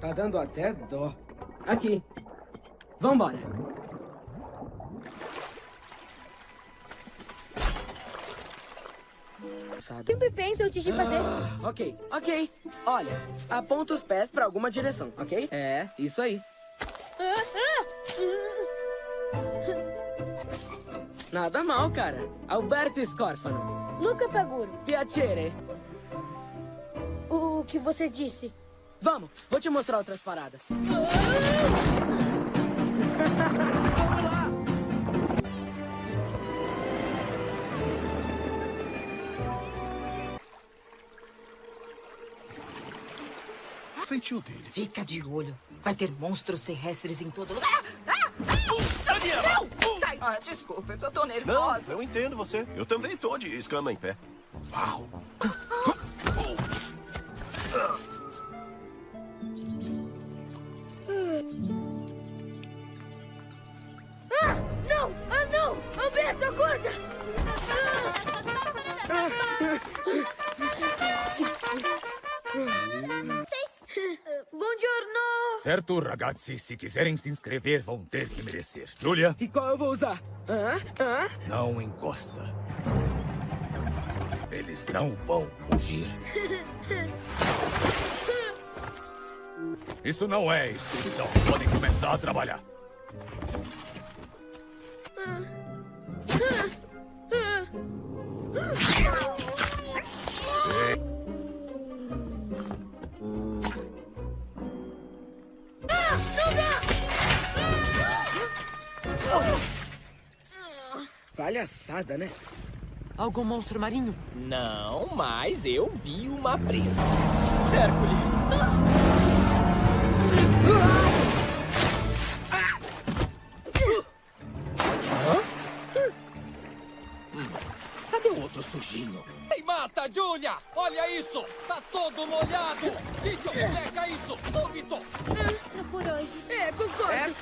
Tá dando até dó. Aqui. Vambora. Sempre penso antes de fazer. Ah, ok, ok. Olha, aponta os pés pra alguma direção, ok? É, isso aí. Nada mal, cara. Alberto Scorfano. Luca Paguro, Piacere. o que você disse? Vamos, vou te mostrar outras paradas. O feitio dele. Fica de olho. Vai ter monstros terrestres em todo lugar. Ah! Ah! Daniela! Não! Ah, desculpa, eu tô tão Não, nervosa. eu entendo você. Eu também tô de escama em pé. Uau! Certo, ragazzi, se quiserem se inscrever, vão ter que merecer. Julia, E qual eu vou usar? Hã? Hã? não encosta. Eles não vão fugir. Isso não é excursão. Podem começar a trabalhar. Palhaçada, né? Algum monstro marinho? Não, mas eu vi uma presa. Hércules! Cadê o outro sujinho? Ei, mata, Julia! Olha isso! Tá todo molhado! Tito, checa isso! Súbito! Ah, por hoje. É, concordo.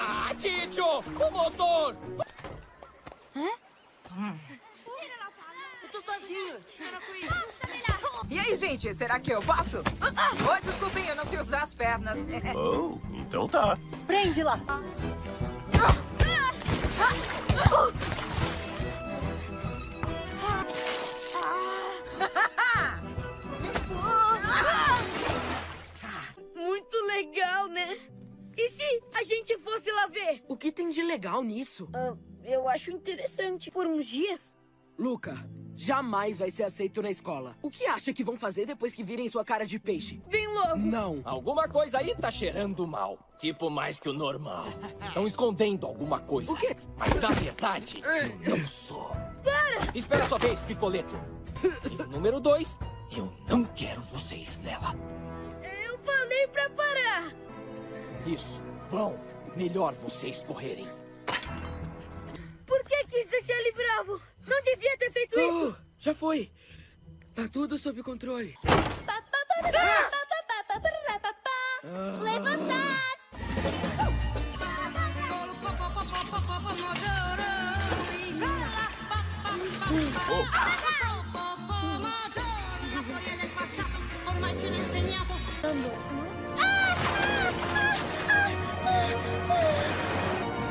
Ah, Tito! O motor! Eu tô sozinho. E aí, gente, será que eu posso? Oh, desculpem, eu não sei usar as pernas. Oh, então tá. Prende lá. Muito legal, né? E se a gente fosse lá ver? O que tem de legal nisso? Ah, eu acho interessante. Por uns dias? Luca, jamais vai ser aceito na escola. O que acha que vão fazer depois que virem sua cara de peixe? Vem logo. Não. Alguma coisa aí tá cheirando mal. Tipo, mais que o normal. Estão escondendo alguma coisa. O quê? Mas na verdade, eu não sou. Para! Espera a sua vez, Picoleto. E o número dois, eu não quero vocês nela. Eu falei pra parar. Isso, vão. Melhor vocês correrem. Por que quis deixar ele bravo? Não devia ter feito isso. Oh, já foi. Tá tudo sob controle. Levantar!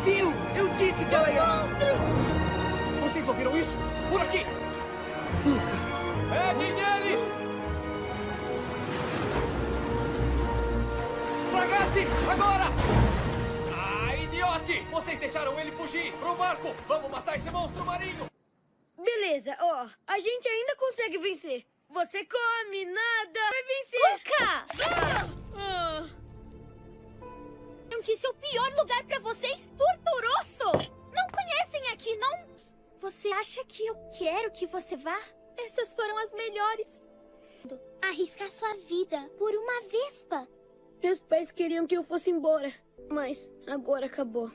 Viu? Eu disse que ela ia... Vocês ouviram isso? Por aqui! Peguem ele! Ragazzi, agora! Ah, idiote! Vocês deixaram ele fugir! Pro barco! Vamos matar esse monstro marinho! Beleza, ó. A gente ainda consegue vencer. Você come, nada, vai vencer. Luca! Ah. que esse é o pior lugar pra vocês? Torturoso! Não conhecem aqui, não? Você acha que eu quero que você vá? Essas foram as melhores. Arriscar sua vida por uma vespa. Meus pais queriam que eu fosse embora, mas agora acabou.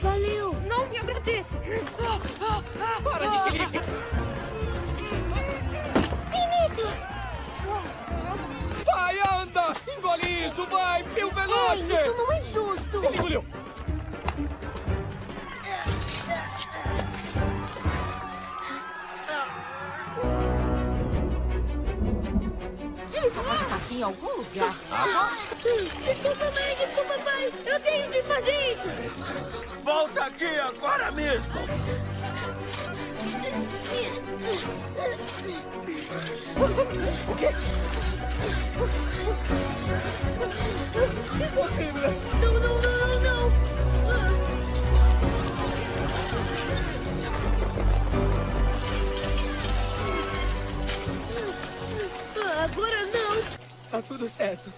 Valeu! Não me agradeça! Para de xerife! Engole isso, vai, Pio Ei, Velote! isso não é justo! Ele engoliu! Ele só pode estar aqui em algum lugar. Desculpa, mãe, desculpa, pai. Eu tenho que fazer isso. Volta aqui agora mesmo! Não, não, não, não, não. Ah, agora não. Tá tudo certo.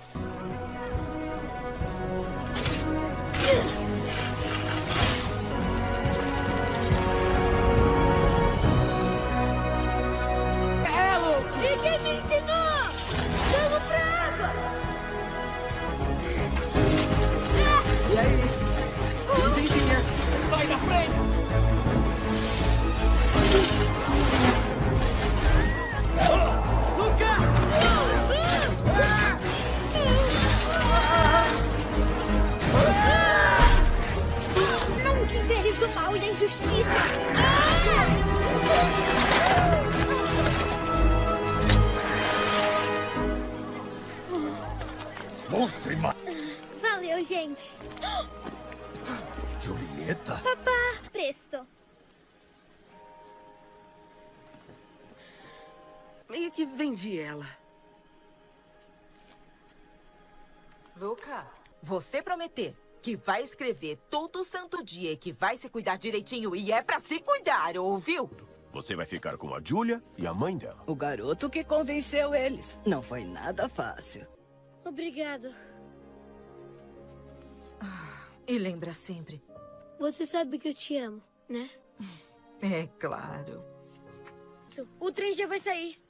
Monstro e ma... Valeu, gente! Julieta? Papá, presto! Meio que vendi ela. Luca, você prometer que vai escrever todo santo dia e que vai se cuidar direitinho e é pra se cuidar, ouviu? Você vai ficar com a Julia e a mãe dela. O garoto que convenceu eles. Não foi nada fácil. Obrigado. E lembra sempre. Você sabe que eu te amo, né? É claro. O trem já vai sair.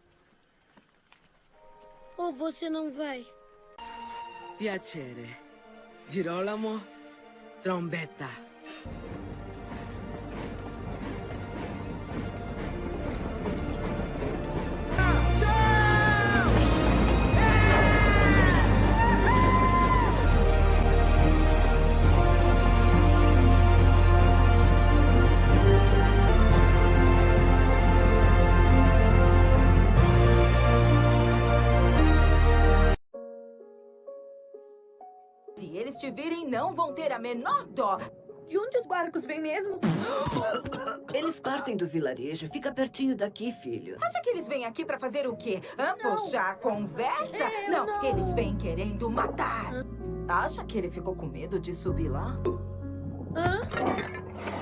Ou você não vai? Piacere. Girolamo Trombetta. Se eles te virem, não vão ter a menor dó. De onde os barcos vêm mesmo? Eles partem do vilarejo. Fica pertinho daqui, filho. Acha que eles vêm aqui pra fazer o quê? Hã? Puxar a conversa? não, eles vêm querendo matar. Acha que ele ficou com medo de subir lá?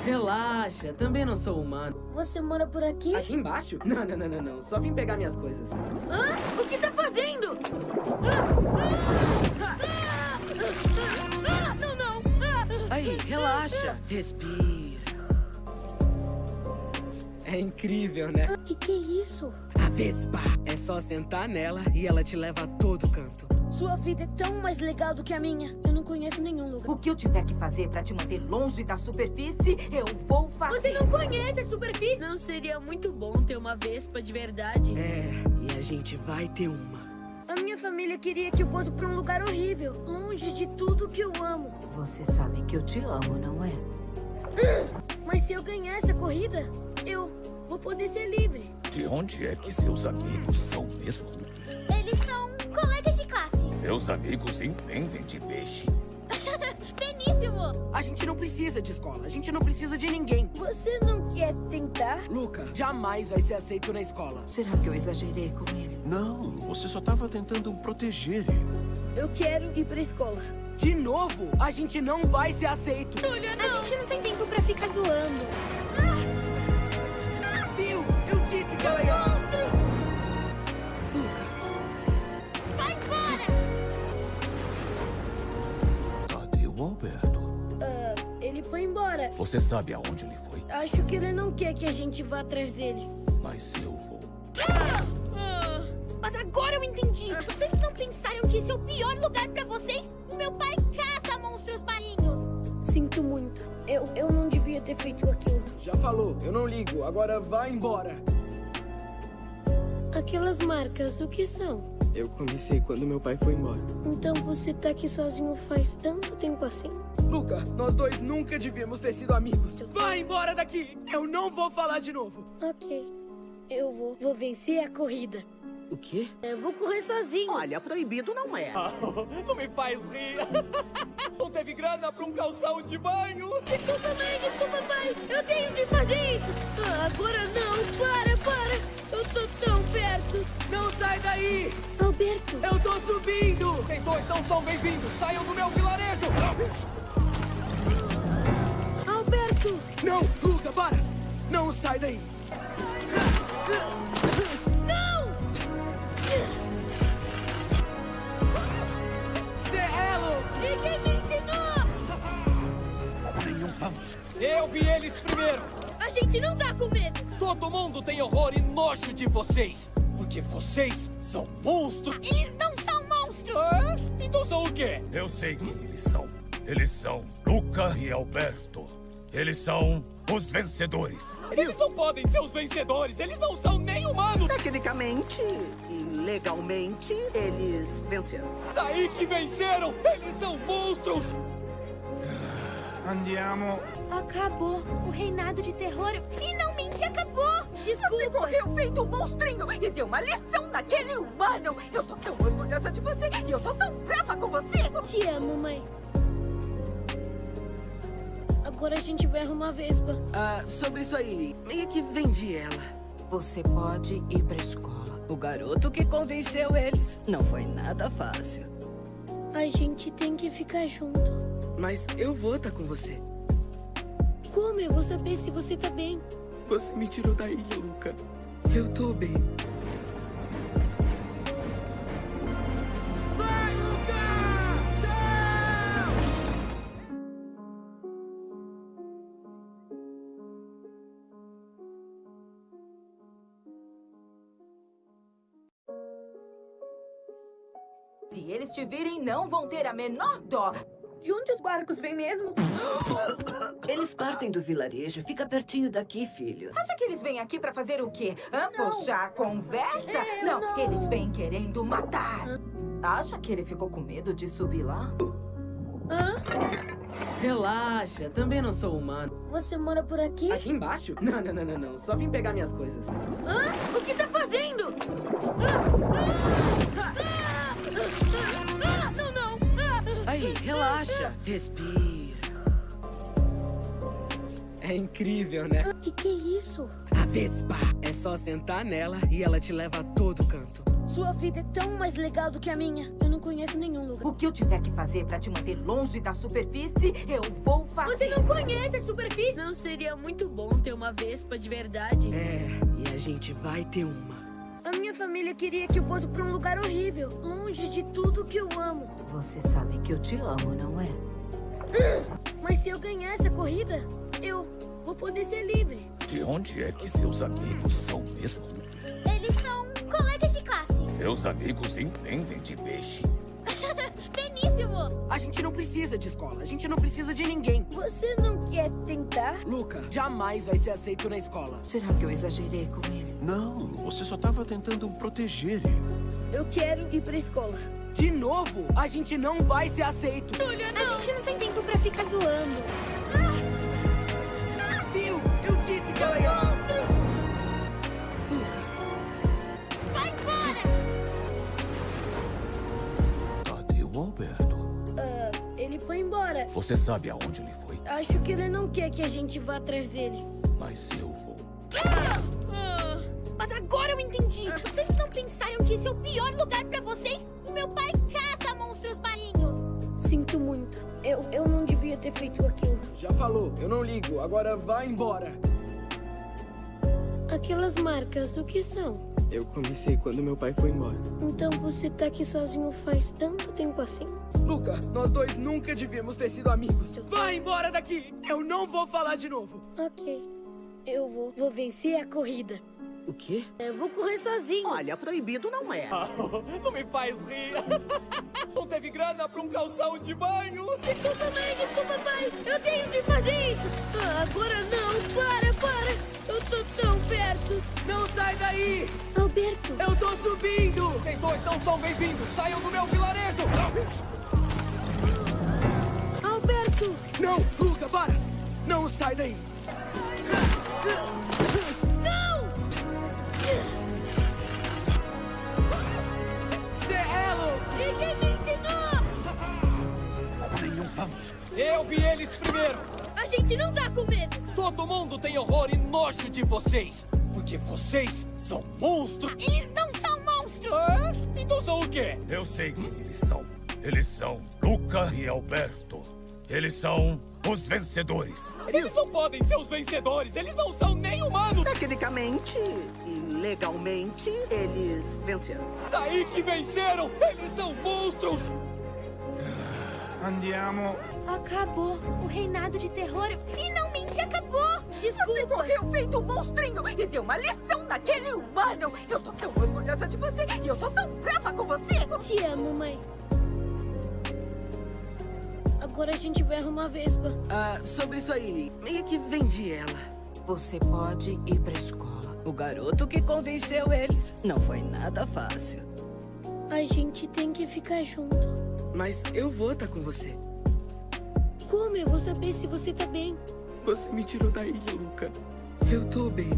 Relaxa, também não sou humano. Você mora por aqui? Aqui embaixo? Não, não, não, não, não. Só vim pegar minhas coisas. Hã? O que tá fazendo? Ah, relaxa. Respira. É incrível, né? Que que é isso? A Vespa. É só sentar nela e ela te leva a todo canto. Sua vida é tão mais legal do que a minha. Eu não conheço nenhum lugar. O que eu tiver que fazer pra te manter longe da superfície, eu vou fazer. Você não conhece a superfície? Não seria muito bom ter uma Vespa de verdade? É, e a gente vai ter uma. A minha família queria que eu fosse pra um lugar horrível, longe de tudo que eu amo. Você sabe que eu te amo, não é? Mas se eu ganhar essa corrida, eu vou poder ser livre. De onde é que seus amigos são mesmo? Eles são colegas de classe. Seus amigos entendem de peixe. A gente não precisa de escola, a gente não precisa de ninguém. Você não quer tentar? Luca, jamais vai ser aceito na escola. Será que eu exagerei com ele? Não, você só estava tentando proteger ele. Eu quero ir pra escola. De novo, a gente não vai ser aceito. A gente não tem tempo pra ficar zoando. O Alberto? Ah, ele foi embora. Você sabe aonde ele foi, Acho que ele não quer que a gente vá atrás dele. mas eu vou. Mas agora eu entendi. Vocês não pensaram que esse é o pior lugar pra vocês? Meu pai caça monstros marinhos. Sinto muito. Eu, eu não devia ter feito aquilo. Já falou, eu não ligo. Agora vai embora. Aquelas marcas, o que são? Eu comecei quando meu pai foi embora. Então você tá aqui sozinho faz tanto tempo assim? Luca, nós dois nunca devíamos ter sido amigos. Vai embora daqui! Eu não vou falar de novo. Ok. Eu vou. Vou vencer a corrida. O quê? Eu vou correr sozinho. Olha, proibido não é. Não me faz rir. Não teve grana pra um calção de banho. Desculpa, mãe, desculpa, pai. Eu tenho que fazer isso. Ah, agora não. Para, para. Eu tô tão perto. Não sai daí! Subindo! Vocês dois não são bem-vindos. Saiam do meu vilarejo. Alberto. Não, Luca, para! Não sai daí! Não! Serrelo! E quem me ensinou? Nenhum vamos. Eu vi eles primeiro. A gente não tá com medo. Todo mundo tem horror e nojo de vocês. Porque vocês são monstros. Eles não! Ah, então são o quê? Eu sei quem eles são. Eles são Luca e Alberto. Eles são os vencedores. Eles não podem ser os vencedores. Eles não são nem humanos. Tecnicamente e legalmente, eles venceram. Daí que venceram. Eles são monstros. Andiamo. Acabou. O reinado de terror finalmente acabou. Desculpa. Correu feito um monstrinho e deu uma lição naquele humano. Eu tô tão orgulhosa de você e eu tô tão brava com você. Te amo, mãe. Agora a gente vai arrumar a Vespa. Ah, sobre isso aí, meio que vendi ela. Você pode ir pra escola. O garoto que convenceu eles. Não foi nada fácil. A gente tem que ficar junto. Mas eu vou estar com você. Como eu vou saber se você tá bem? Você me tirou da ilha, Luca. Bem. Vai! Se eles te virem, não vão ter a menor dó. De onde os barcos vêm mesmo? Eles partem do vilarejo. Fica pertinho daqui, filho. Acha que eles vêm aqui pra fazer o quê? Hã? Não. Puxar a conversa? É, não, não. eles vêm querendo matar. Acha que ele ficou com medo de subir lá? Relaxa, também não sou humano. Você mora por aqui? Aqui embaixo? Não, não, não, não, não. Só vim pegar minhas coisas. Hã? O que tá fazendo? Ah, Não, não! Aí, relaxa. Respira. É incrível, né? O que, que é isso? A Vespa. É só sentar nela e ela te leva a todo canto. Sua vida é tão mais legal do que a minha. Eu não conheço nenhum lugar. O que eu tiver que fazer pra te manter longe da superfície, eu vou fazer. Você não conhece a superfície? Não seria muito bom ter uma Vespa de verdade? É, e a gente vai ter uma. A minha família queria que eu fosse pra um lugar horrível, longe de tudo que eu amo. Você sabe que eu te amo, não é? Mas se eu ganhar essa corrida, eu vou poder ser livre. De onde é que seus amigos são mesmo? Eles são colegas de classe. Seus amigos entendem de peixe. Beníssimo! A gente não precisa de escola, a gente não precisa de ninguém. Você não quer tentar? Luca, jamais vai ser aceito na escola. Será que eu exagerei com ele? Não, você só estava tentando proteger ele. Eu quero ir pra escola. De novo, a gente não vai ser aceito. A gente não tem tempo pra ficar zoando. Viu? Eu disse que ela ia... Vai embora! Cadê o Alberto? Ah, ele foi embora. Você sabe aonde ele foi? Acho que ele não quer que a gente vá atrás dele. Mas eu vou. Eu entendi. Vocês não pensaram que esse é o pior lugar pra vocês? O meu pai caça monstros marinhos. Sinto muito. Eu, eu não devia ter feito aquilo. Já falou, eu não ligo. Agora vai embora. Aquelas marcas, o que são? Eu comecei quando meu pai foi embora. Então você tá aqui sozinho faz tanto tempo assim? Luca, nós dois nunca devíamos ter sido amigos. Vai embora daqui! Eu não vou falar de novo. Ok. Eu vou. Vou vencer a corrida. O quê? Eu vou correr sozinho. Olha, proibido não é. Não me faz rir. Não teve grana pra um calção de banho. Desculpa, mãe, desculpa, pai. Eu tenho que fazer isso. Ah, agora não. Para, para. Eu tô tão perto. Não sai daí! Alberto. Alberto! Eu tô subindo! Vocês dois não são bem-vindos! Saiam do meu vilarejo! Alberto! Não, Luca, para! Não sai daí! Vamos. Eu vi eles primeiro! A gente não tá com medo! Todo mundo tem horror e nojo de vocês! Porque vocês são monstros! Eles não são monstros! Ah, então são o quê? Eu sei quem eles são. Eles são Luca e Alberto. Eles são os vencedores. Eles não podem ser os vencedores! Eles não são nem humanos! Tecnicamente e legalmente, eles venceram. Daí que venceram! Eles são monstros! Andiamo. Acabou. O reinado de terror finalmente acabou. Você Desculpa! correu feito um monstrinho e deu uma lição naquele humano. Eu tô tão orgulhosa de você e eu tô tão brava com você. Te amo, mãe. Agora a gente vai arrumar a Vespa. Ah, sobre isso aí, meio que vendi ela. Você pode ir pra escola. O garoto que convenceu eles. Não foi nada fácil. A gente tem que ficar junto. Mas eu vou estar com você. Como eu vou saber se você tá bem? Você me tirou da ilha, Luca. Eu tô bem.